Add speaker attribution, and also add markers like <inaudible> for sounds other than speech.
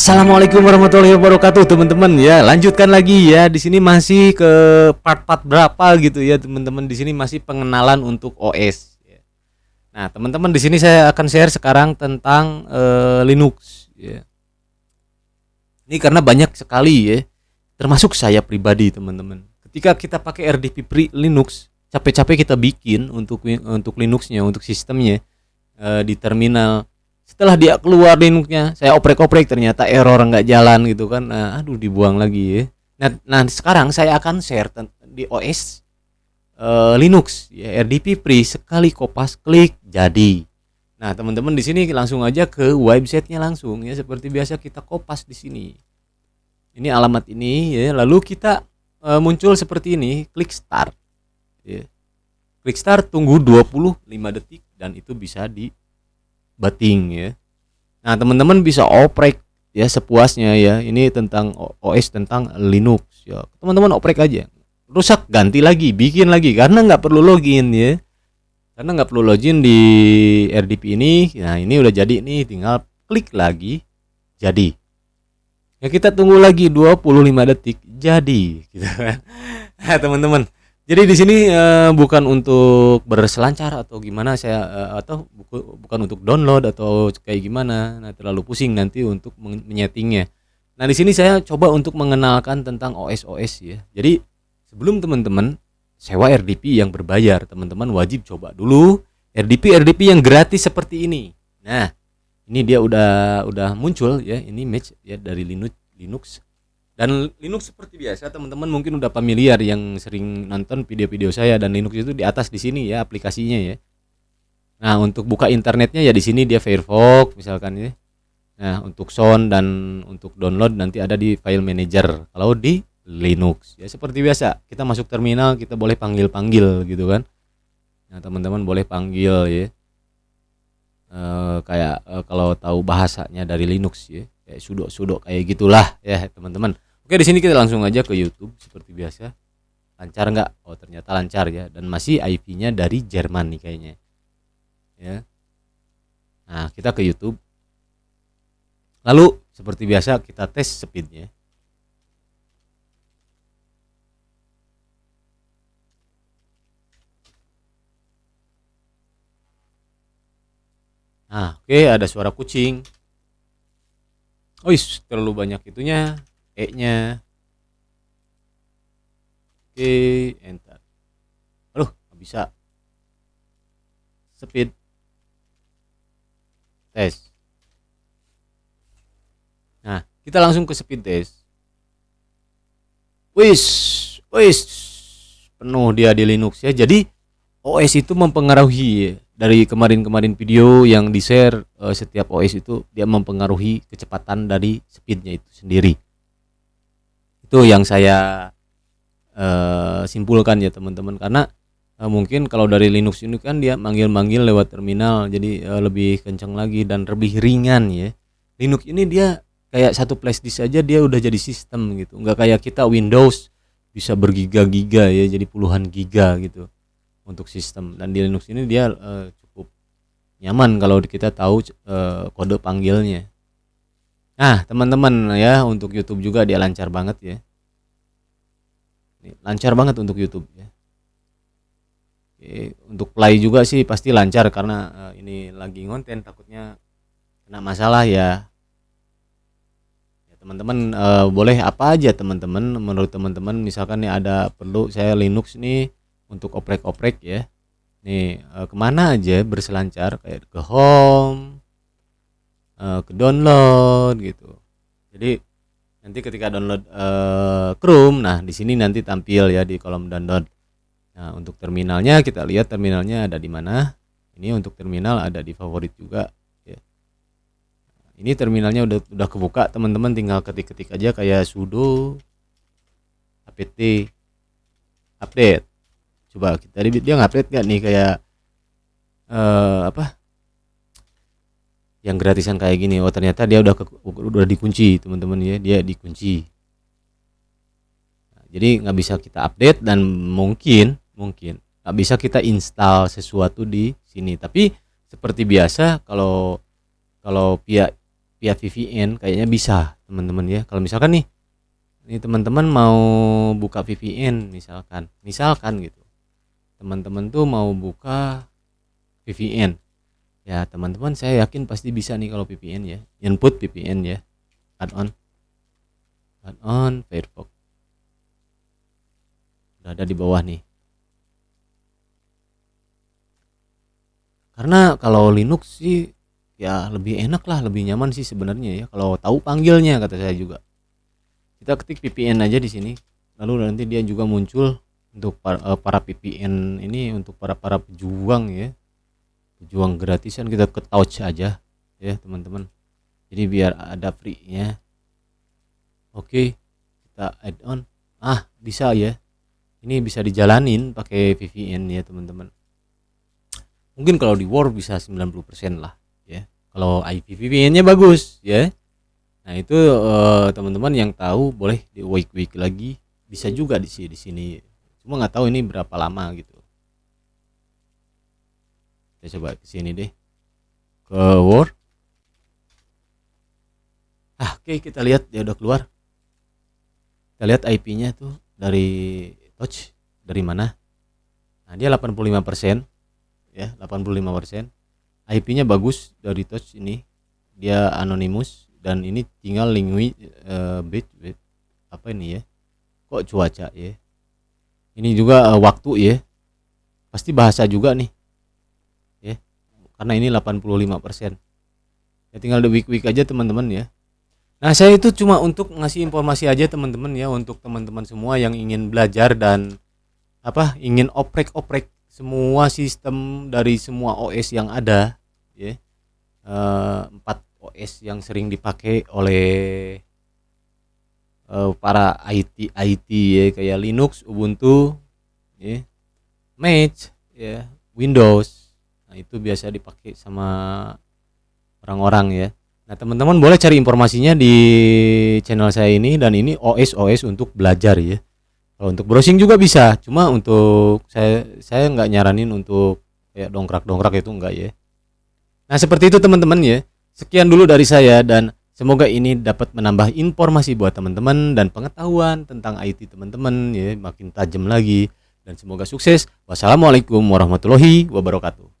Speaker 1: Assalamualaikum warahmatullahi wabarakatuh teman-teman. Ya lanjutkan lagi ya. Di sini masih ke part-part berapa gitu ya teman-teman. Di sini masih pengenalan untuk OS ya. Nah teman-teman di sini saya akan share sekarang tentang uh, Linux ya. Ini karena banyak sekali ya. Termasuk saya pribadi teman-teman. Ketika kita pakai RDP pre Linux capek-capek kita bikin untuk untuk Linuxnya untuk sistemnya uh, di terminal setelah dia keluar Linuxnya saya oprek-oprek ternyata error nggak jalan gitu kan. Nah, aduh dibuang lagi ya. Nah, nah sekarang saya akan share di OS uh, eh, Linux ya RDP Free sekali kopas klik jadi. Nah teman-teman di sini langsung aja ke websitenya langsung ya seperti biasa kita kopas di sini. Ini alamat ini ya lalu kita uh, muncul seperti ini klik start ya. Klik start tunggu 25 detik dan itu bisa di bating ya. Nah, teman-teman bisa oprek ya sepuasnya ya. Ini tentang OS tentang Linux ya. Teman-teman oprek aja. Rusak ganti lagi, bikin lagi karena nggak perlu login ya. Karena nggak perlu login di RDP ini. Nah, ini udah jadi nih, tinggal klik lagi jadi. Ya kita tunggu lagi 25 detik jadi <laughs> gitu kan. Nah, teman-teman jadi di sini uh, bukan untuk berselancar atau gimana saya uh, atau buku, bukan untuk download atau kayak gimana. Nah, terlalu pusing nanti untuk menyetingnya. Nah, di sini saya coba untuk mengenalkan tentang OS-OS ya. Jadi sebelum teman-teman sewa RDP yang berbayar, teman-teman wajib coba dulu RDP RDP yang gratis seperti ini. Nah, ini dia udah udah muncul ya, ini match ya dari Linux Linux dan Linux seperti biasa teman-teman mungkin udah familiar yang sering nonton video-video saya dan Linux itu di atas di sini ya aplikasinya ya. Nah, untuk buka internetnya ya di sini dia Firefox misalkan ya. Nah, untuk sound dan untuk download nanti ada di file manager. Kalau di Linux ya seperti biasa, kita masuk terminal kita boleh panggil-panggil gitu kan. Nah, teman-teman boleh panggil ya. E, kayak e, kalau tahu bahasanya dari Linux ya, kayak sudo sudo kayak gitulah ya, teman-teman. Oke, di sini kita langsung aja ke YouTube seperti biasa. Lancar nggak? Oh, ternyata lancar ya. Dan masih IP-nya dari Jerman nih kayaknya. Ya. Nah, kita ke YouTube. Lalu seperti biasa kita tes speednya. Nah, oke ada suara kucing. Oh, terlalu banyak itunya E nya oke enter. Aduh nggak bisa. Speed. Tes. Nah kita langsung ke speed test. Wis wis. Penuh dia di Linux ya. Jadi OS itu mempengaruhi dari kemarin-kemarin video yang di share uh, setiap OS itu dia mempengaruhi kecepatan dari speednya itu sendiri itu yang saya uh, simpulkan ya teman-teman. Karena uh, mungkin kalau dari Linux ini kan dia manggil-manggil lewat terminal jadi uh, lebih kencang lagi dan lebih ringan ya. Linux ini dia kayak satu flash disk aja dia udah jadi sistem gitu. Nggak kayak kita Windows bisa bergiga-giga ya jadi puluhan giga gitu untuk sistem. Dan di Linux ini dia uh, cukup nyaman kalau kita tahu uh, kode panggilnya Nah, teman-teman ya untuk YouTube juga dia lancar banget ya. lancar banget untuk YouTube ya. Oke, untuk play juga sih pasti lancar karena uh, ini lagi ngonten takutnya kena masalah ya. ya teman-teman uh, boleh apa aja teman-teman menurut teman-teman misalkan nih ada perlu saya Linux nih untuk oprek-oprek ya. Nih uh, ke mana aja berselancar kayak ke home uh, ke download gitu. Jadi nanti ketika download uh, Chrome nah di sini nanti tampil ya di kolom download. Nah untuk terminalnya kita lihat terminalnya ada di mana. Ini untuk terminal ada di favorit juga ya. ini terminalnya udah udah kebuka teman-teman tinggal ketik-ketik aja kayak sudo apt update. Coba kita dia ngupdate nggak nih kayak uh, apa yang gratisan kayak gini oh ternyata dia udah ke, udah dikunci teman-teman ya dia dikunci. Nah, jadi nggak bisa kita update dan mungkin mungkin nggak bisa kita install sesuatu di sini. Tapi seperti biasa kalau kalau pihak via VPN kayaknya bisa teman-teman ya. Kalau misalkan nih ini teman-teman mau buka VPN misalkan misalkan gitu. Teman-teman tuh mau buka VPN ya teman-teman saya yakin pasti bisa nih kalau VPN ya. Input VPN ya. Add-on add-on Firefox. Udah ada di bawah nih. Karena kalau Linux sih ya lebih enak lah lebih nyaman sih sebenarnya ya. Kalau tahu panggilnya kata saya juga. Kita ketik VPN aja di sini. Lalu nanti dia juga muncul untuk para, uh, para VPN ini untuk para para pejuang ya pejuang gratisan kita ke touch aja ya teman-teman. Jadi biar ada free nya oke kita add on. Ah bisa ya. Ini bisa dijalanin pakai VPN ya teman-teman. Mungkin kalau di War bisa 90% lah kalau IPVPN-nya bagus ya. Nah itu uh, teman-teman yang tahu boleh di week week lagi. Bisa juga di sini di sini. Cuma nggak tahu ini berapa lama gitu kita coba ke sini deh. Ke Word. Ah oke okay, kita lihat. Dia udah keluar. Kita lihat IP-nya tuh dari touch. Dari mana? Nah dia 85% ya 85% IP-nya bagus dari touch ini. Dia anonymous dan ini tinggal lingui uh, bit, bit apa ini ya? Kok cuaca ya? Ini juga uh, waktu ya? Pasti bahasa juga nih karena ini 85% ya tinggal di week week aja teman-teman ya. Nah saya itu cuma untuk ngasih informasi aja teman-teman ya untuk teman-teman semua yang ingin belajar dan apa ingin oprek-oprek semua sistem dari semua OS yang ada ya. Uh, empat OS yang sering dipakai oleh uh, para IT IT ya kayak Linux, Ubuntu, ya, Match, ya, Windows. Nah itu biasa dipakai sama orang-orang ya. Nah teman-teman boleh cari informasinya di channel saya ini dan ini OS OS untuk belajar ya. Kalau untuk browsing juga bisa, cuma untuk saya saya nggak nyaranin untuk kayak dongkrak dongkrak itu enggak ya. Nah, seperti itu teman-teman ya. Sekian dulu dari saya dan semoga ini dapat menambah informasi buat teman-teman dan pengetahuan tentang IT teman-teman ya makin tajam lagi dan semoga sukses. Wassalamualaikum warahmatullahi wabarakatuh.